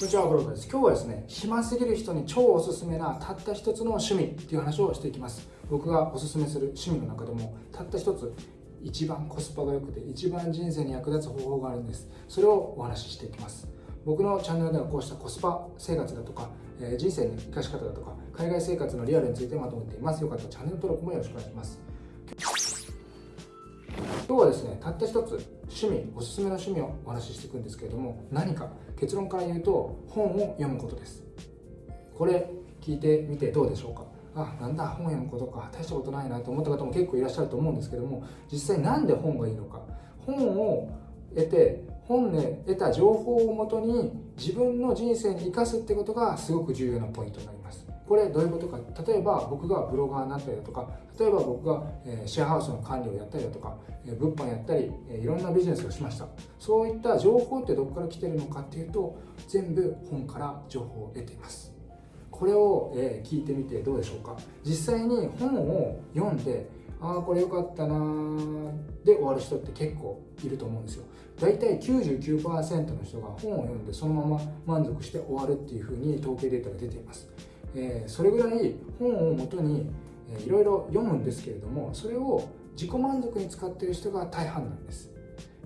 こんにちは、ブロです。今日はですね、暇すぎる人に超おすすめなたった一つの趣味っていう話をしていきます。僕がおすすめする趣味の中でも、たった一つ、一番コスパが良くて、一番人生に役立つ方法があるんです。それをお話ししていきます。僕のチャンネルではこうしたコスパ生活だとか、えー、人生の生かし方だとか、海外生活のリアルについてまとめています。よかったらチャンネル登録もよろしくお願いします。今日はですねたった一つ趣味おすすめの趣味をお話ししていくんですけれども何か結論から言うと本を読むことです。これ聞いてみてどうでしょうか？あなんだ本読むことか大したことないなと思った方も結構いらっしゃると思うんですけども実際何で本がいいのか？本を得て本で得た情報をもとに自分の人生に生かすってことがすごく重要なポイントになります。これどういうことか。例えば僕がブロガーになったりだとか例えば僕が、シェアハウスの管理をやったりだとか、物販やったり、いろんなビジネスをしました。そういった情報ってどこから来てるのかっていうと全部本から情報を得ています。これを、聞いてみてどうでしょうか。実際に本を読んでああこれ良かったなで終わる人って結構いると思うんですよ。大体99%の人が本を読んでそのまま満足して終わるっていうふうに統計データが出ています。えー、それぐらい本をもとにいろいろ読むんですけれどもそれを自己満足に使ってる人が大半なんです。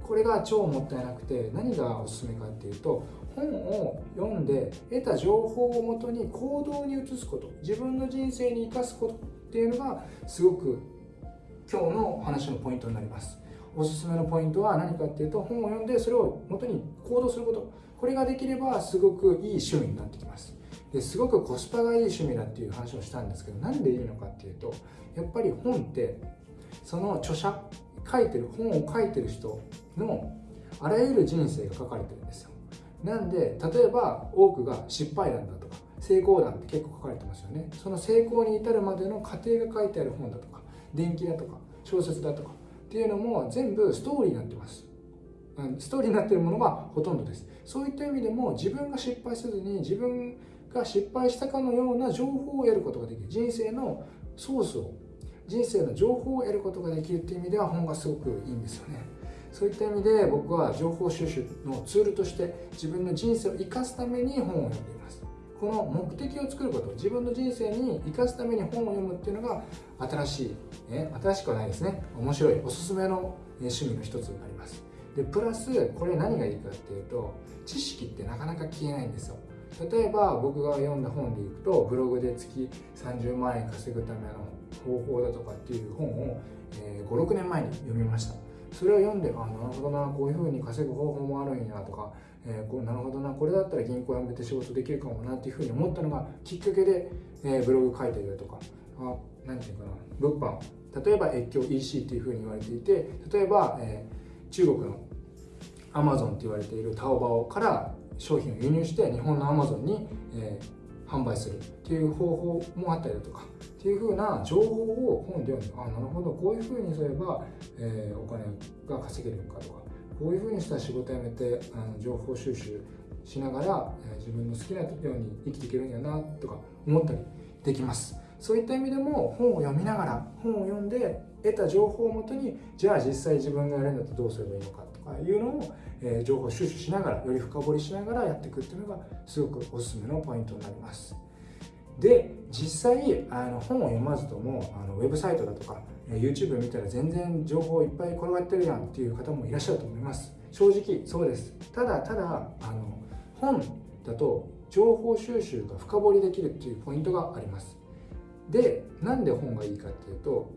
これが超もったいなくて何がおすすめかっていうと本を読んで得た情報をもとに行動に移すこと自分の人生に生かすことっていうのがすごく今日の話のポイントになります。おすすめのポイントは何かっていうと本を読んでそれをもとに行動すること。これができればすごくいい趣味になってきます。ですごくコスパがいい趣味だっていう話をしたんですけどなんでいいのかっていうとやっぱり本ってその著者書いてる本を書いてる人のあらゆる人生が書かれてるんですよ。なんで例えば多くが失敗談だとか成功談って結構書かれてますよね。その成功に至るまでの過程が書いてある本だとか伝記だとか小説だとかっていうのも全部ストーリーになってます。ストーリーになってるものがほとんどです。そういった意味でも自分が失敗せずに自分が失敗したかのような情報を得ることができる。人生のソースを人生の情報を得ることができるっていう意味では本がすごくいいんですよね。そういった意味で僕は情報収集のツールとして自分の人生を生かすために本を読んでいます。この目的を作ること自分の人生に生かすために本を読むっていうのが新しい、え新しくはないですね。面白いおすすめの趣味の一つになります。でプラスこれ何がいいかっていうと知識ってなかなか消えないんですよ。例えば僕が読んだ本でいくとブログで月30万円稼ぐための方法だとかっていう本を、えー、56年前に読みました。それを読んであなるほどなこういうふうに稼ぐ方法もあるんやとか、えー、こうなるほどなこれだったら銀行辞めて仕事できるかもなっていうふうに思ったのがきっかけで、えー、ブログ書いてるとかあ何て言うかな物販。例えば越境 EC っていうふうに言われていて例えば、えー、中国のアマゾンって言われているタオバオから商品を輸入して日本のアマゾンに、えー、販売するっていう方法もあったりだとかっていうふうな情報を本で読んでああなるほどこういうふうにすれば、えー、お金が稼げるのかとかこういうふうにしたら仕事辞めてあの情報収集しながら、えー、自分の好きなように生きていけるんやなとか思ったりできます。そういった意味でも本を読みながら本を読んで得た情報をもとにじゃあ実際自分がやるんだとどうすればいいのか。かいうのをえ情報収集しながらより深掘りしながらやっていくっていうのがすごくおすすめのポイントになります。で実際あの本を読まずともあのウェブサイトだとか YouTube 見たら全然情報いっぱい転がってるやんっていう方もいらっしゃると思います。正直そうですただただあの本だと情報収集が深掘りできるっていうポイントがあります。でなんで本がいいかっていうと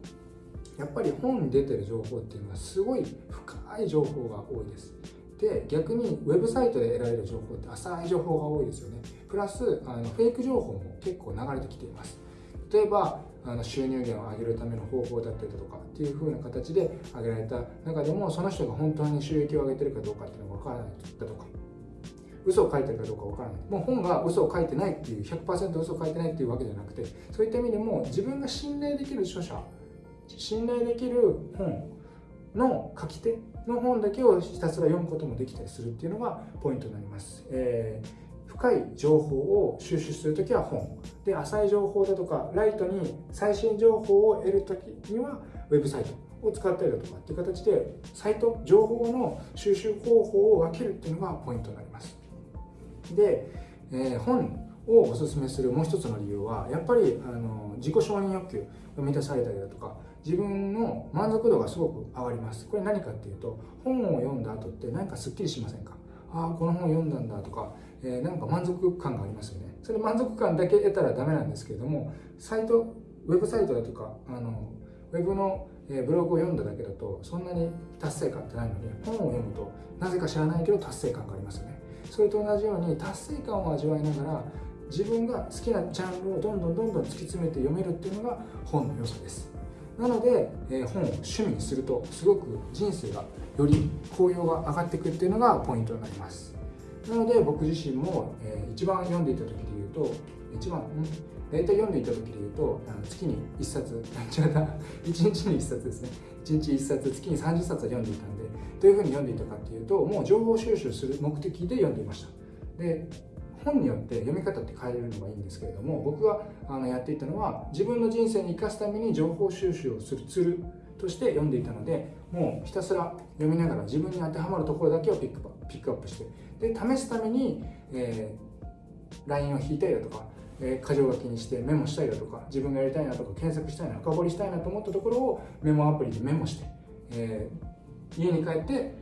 やっぱり本に出てる情報っていうのはすごい深い情報が多いです。で逆にウェブサイトで得られる情報って浅い情報が多いですよね。プラスあのフェイク情報も結構流れてきています。例えばあの収入源を上げるための方法だったりだとかっていう風な形で挙げられた中でもその人が本当に収益を上げてるかどうかっていうのが分からないだとか嘘を書いてるかどうか分からない。もう本が嘘を書いてないっていう100%嘘を書いてないっていうわけじゃなくてそういった意味でも自分が信頼できる著者信頼できる本の書き手の本だけをひたすら読むこともできたりするっていうのがポイントになります。えー深い情報を収集するときは本。で浅い情報だとかライトに最新情報を得るときにはウェブサイト。を使ったりだとかっていう形でサイト情報の収集方法を分けるっていうのがポイントになります。でえー、本をおすすめするもう一つの理由はやっぱりあの自己承認欲求が満たされたりだとか自分の満足度がすごく上がります。これ何かっていうと本を読んだ後って何かすっきりしませんか？ああこの本読んだんだとか、えー、なんか満足感がありますよね。それ満足感だけ得たらダメなんですけれどもサイトウェブサイトだとかあのウェブのブログを読んだだけだとそんなに達成感ってないのに本を読むとなぜか知らないけど達成感がありますよね。それと同じように達成感を味わいながら自分が好きなジャンルをどんどんどんどん突き詰めて読めるっていうのが本の良さです。なので、えー、本を趣味にするとすごく人生がより効用が上がっていくっていうのがポイントになります。なので僕自身も、えー、一番読んでいた時で言うと一番ん？大体読んでいた時で言うとあの月に1冊違った1日に1冊ですね。1日1冊月に30冊は読んでいたんでどういうふうに読んでいたかっていうともう情報収集する目的で読んでいました。で本によって読み方って変えれるのがいいんですけれども僕があのやっていたのは自分の人生に生かすために情報収集をするツールとして読んでいたのでもうひたすら読みながら自分に当てはまるところだけをピックピックアップしてで試すために、えー、LINE を引いたりだとかえー、箇条書きにしてメモしたりだとか自分がやりたいなとか検索したいな深掘りしたいなと思ったところをメモアプリでメモして、えー、家に帰って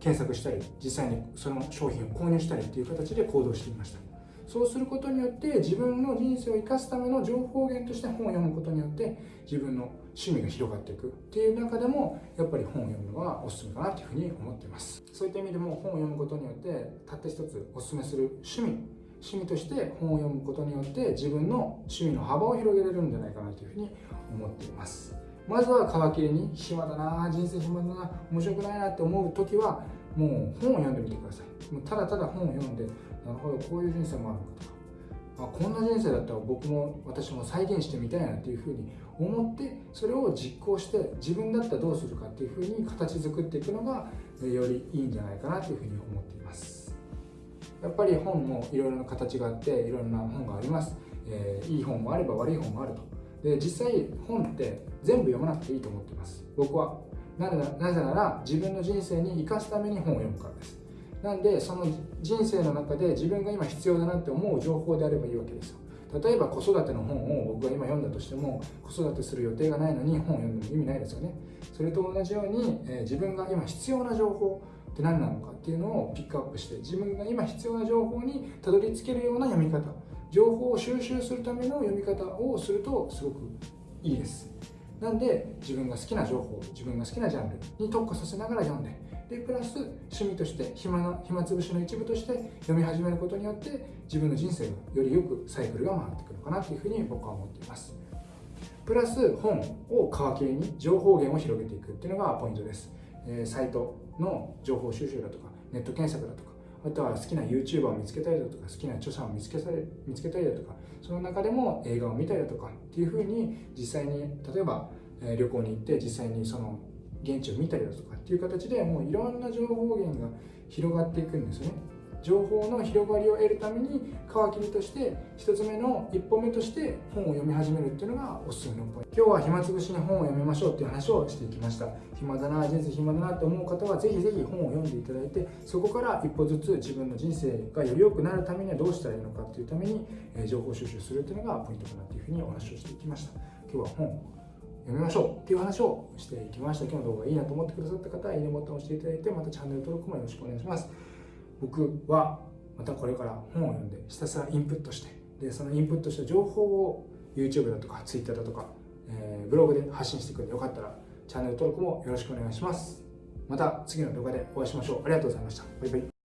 検索したり実際にその商品を購入したりっていう形で行動していました。そうすることによって自分の人生を生かすための情報源として本を読むことによって自分の趣味が広がっていく。っていう中でもやっぱり本を読むのはおすすめかなというふうに思っています。そういった意味でも本を読むことによってたった一つおすすめする趣味趣味として本を読むことによって自分の趣味の幅を広げれるんじゃないかなというふうに思っています。まずは皮切りに暇だな人生暇だな面白くないなって思う時はもう本を読んでみてください。もうただただ本を読んでなるほどこういう人生もあるのかとか。あこんな人生だったら僕も私も再現してみたいなっていうふうに思ってそれを実行して自分だったらどうするかっていうふうに形作っていくのがよりいいんじゃないかなというふうに思っています。やっぱり本もいろいろな形があっていろんな本があります、えー、いい本もあれば悪い本もあると。で実際本って全部読まなくていいと思ってます。僕は。なぜなら自分の人生に生かすために本を読むからです。なんでその人生の中で自分が今必要だなって思う情報であればいいわけですよ。例えば子育ての本を僕が今読んだとしても子育てする予定がないのに本を読んでも意味ないですよね。それと同じように、えー、自分が今必要な情報って何なのかっていうのをピックアップして自分が今必要な情報にたどり着けるような読み方。情報を収集するための読み方をするとすごくいいです。なんで自分が好きな情報自分が好きなジャンルに特化させながら読んででプラス趣味として暇な暇つぶしの一部として読み始めることによって自分の人生がよりよくサイクルが回ってくるかなというふうに僕は思っています。プラス本を皮切りに情報源を広げていくっていうのがポイントです。えサイトの情報収集だとかネット検索だとかあとは好きな YouTuber を見つけたりだとか好きな著者を見つけされ見つけたりだとかその中でも映画を見たりだとかっていうふうに実際に例えば、旅行に行って実際にその現地を見たりだとかっていう形でもういろんな情報源が広がっていくんですね。情報の広がりを得るために皮切りとして1つ目の一歩目として本を読み始めるっていうのがおすすめのポイント。今日は暇つぶしに本を読みましょうっていう話をしていきました。暇だな人生暇だなって思う方はぜひぜひ本を読んでいただいてそこから一歩ずつ自分の人生がより良くなるためにはどうしたらいいのかっていうために情報収集するっていうのがポイントかなっていうふうにお話をしていきました。今日は本読みましょうっていう話をしていきました。今日の動画いいなと思ってくださった方はいいねボタンを押していただいてまたチャンネル登録もよろしくお願いします。僕はまたこれから本を読んでひたすらインプットしてでそのインプットした情報を YouTube だとか Twitter だとか、えー、ブログで発信していくんでよかったらチャンネル登録もよろしくお願いします。また次の動画でお会いしましょう。ありがとうございました。バイバイ。